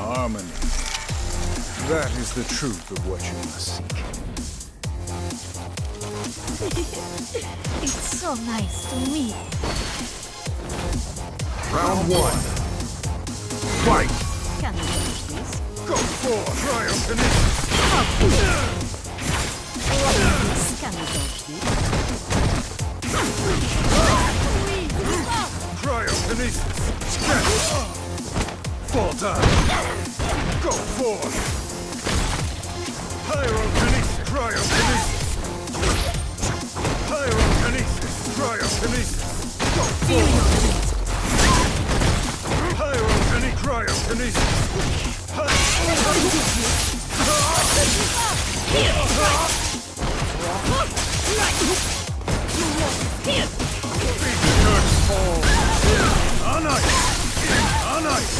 Harmony. That is the truth of what you must seek. It's so nice to meet. Round one. Fight! Can you finish this? Go for triumph Can you dodge this? Cryokinesis! Scatter! Fall down! Go forth! Pyrokinesis! Cryokinesis! Pyrokinesis! Cryokinesis! Go forth! Pyrokinesis! Cryokinesis! Beat the curse fall! On ice! On ice!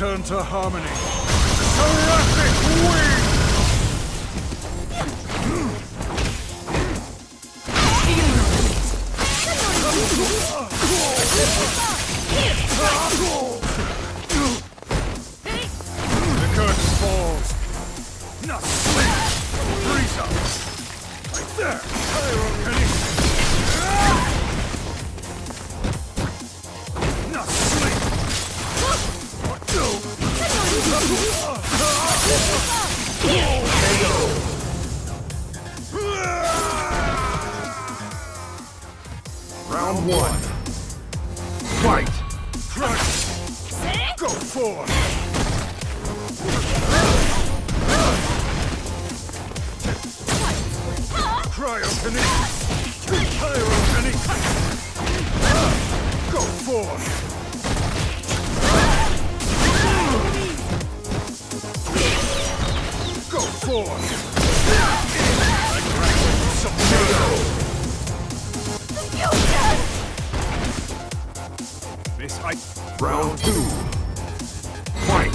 return to harmony. One. Fight! Crush. Go forth. Cryokinesis. Pyrokinesis. Go forth. Go forth. This I Round two. Fight!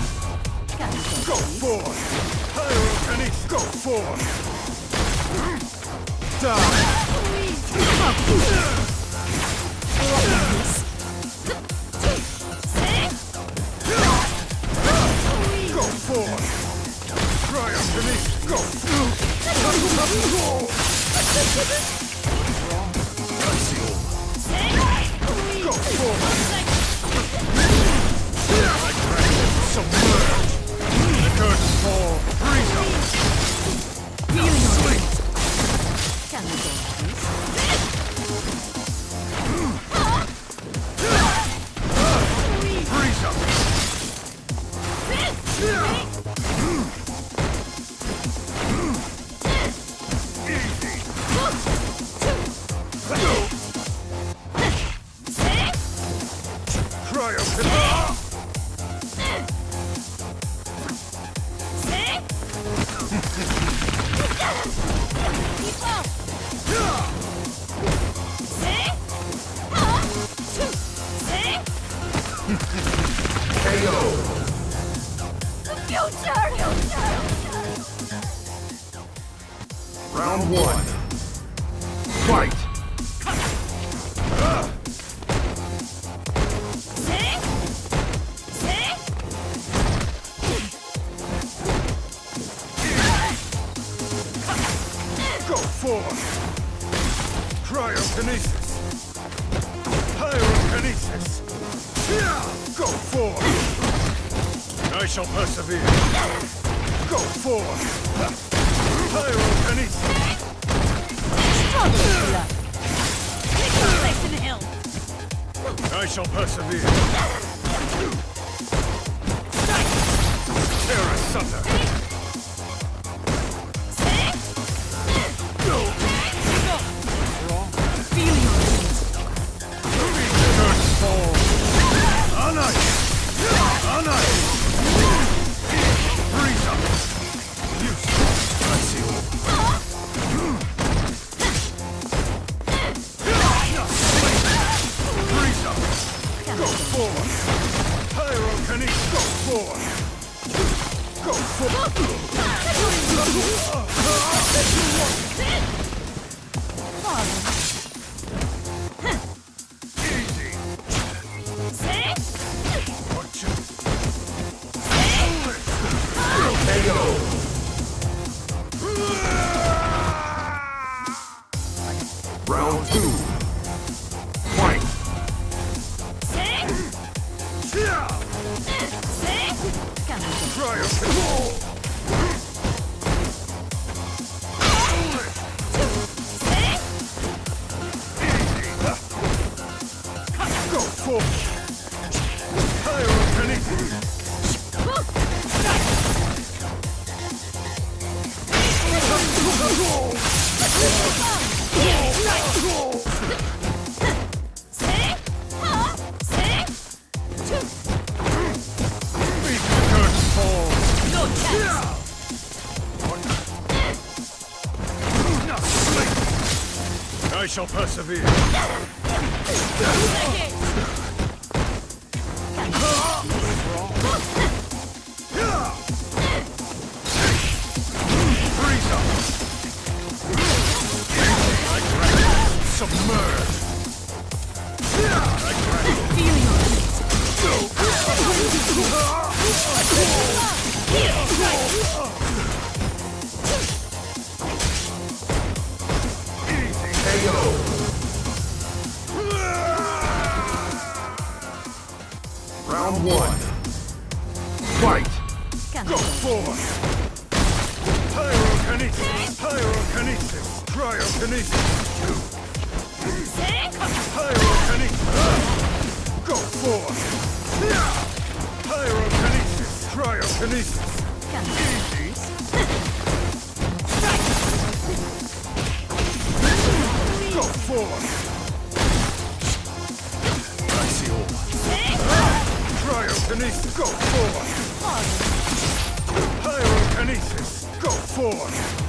Go forth. Pyrokinesis. Go forth. Die. Go forth! Cryokinesis! Go! Go Can you Fight! I shall persevere. Terra, asunder! forth! Pyrokinetic go forth! Go forth! Easy! Watch it! KO! Round two. shall persevere. before. Pyrokinesis, cryokinesis. Easy. Go forth. I see all. Cryokinesis, go forth. Pyrokinesis, go forth.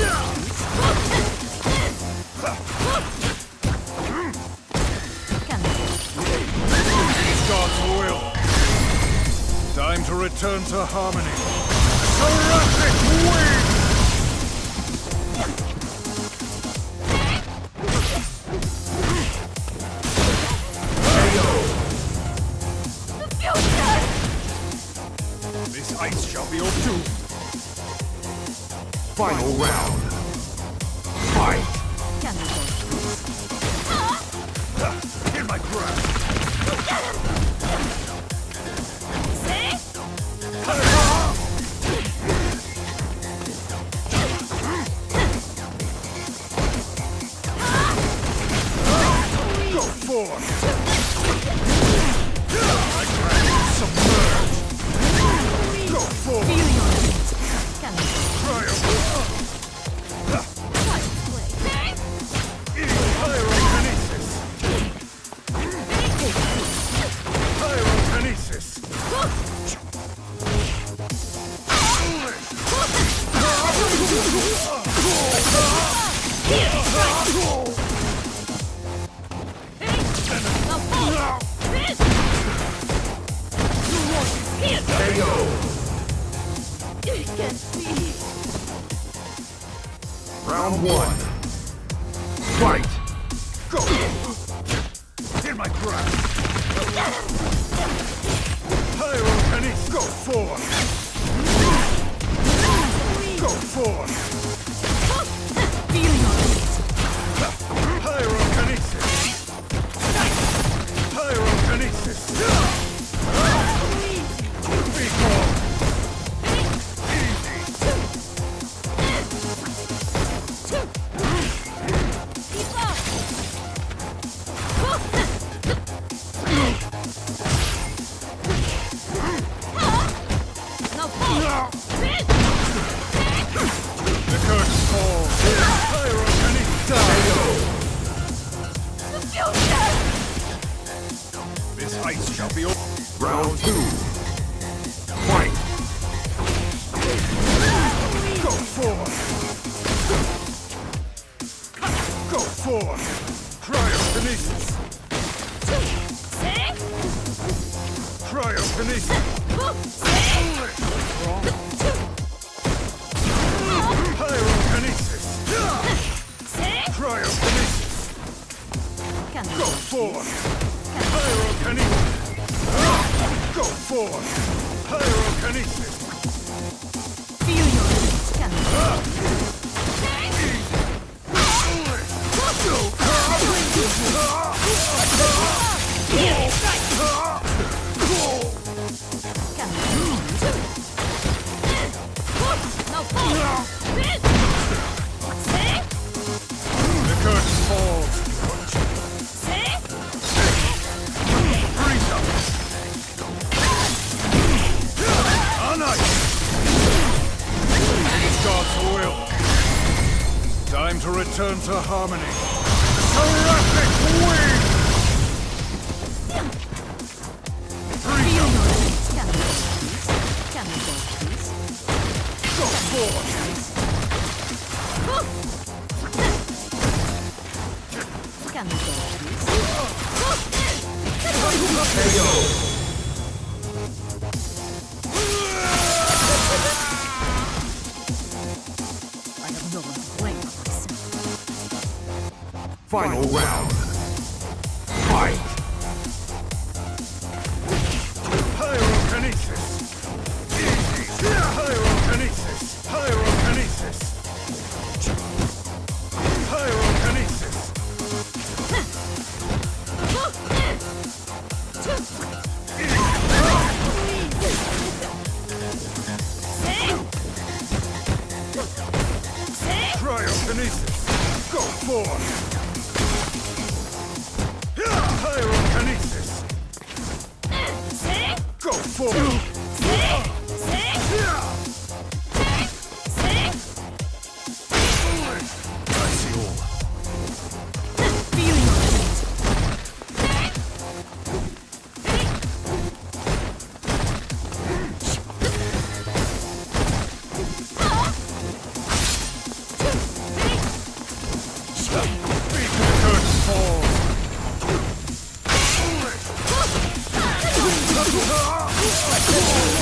God's. Time to return to harmony. Seraphic wings! Final round. Fight! My! Fight! Go! In my grasp! Pyrokinesis! Go forth! Go forth! Feeling on Pyrokinesis! Pyrokinesis! Cryokinesis! Cryokinesis! Pyrokinesis! Cryokinesis! Go forth! Pyrokinesis! Go forth! Pyrokinesis! Feel your heat! forward. Yeah.